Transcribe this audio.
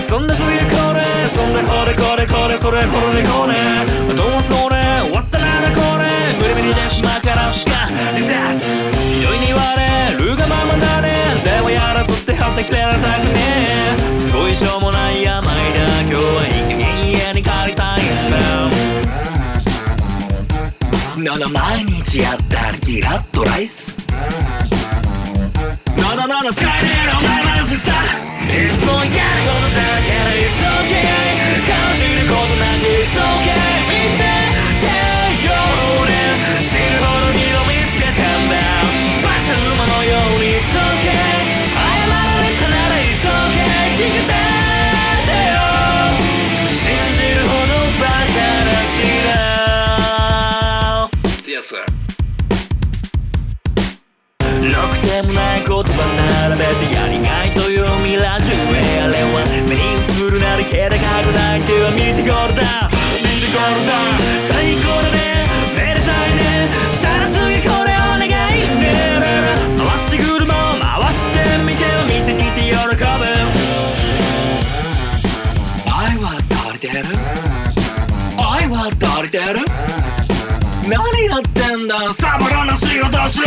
そんな次これそんなこれこれこれそれこれこれどうそれ終わったならこれ。無理無理で島からしか。ディザースひどいに言われるがままだねでもやらずって張ってくれられたくねえ。すごいしょうもない病だ今日はいい加減家に帰りたいんだ。なな毎日やったらキラッとライス。なななな使えねえお前話さいつもやることだけど It's okay 感じることなく It's okay 見ててよ俺死ぬほど二度見つけたんだ馬車馬のように It's okay 謝られたなら It's okay 聞かせてよ信じるほどバカだしな Yes, sir. ろくてもない言葉並べて映るなり気高くない手は見てこれだ見てこれだ最高だね。めでたいね。したら次これお願い。ね回し車を回してみて見て見て喜ぶ。愛は足りてる？愛は足りてる？何やってんだ？サボらな仕事しろ。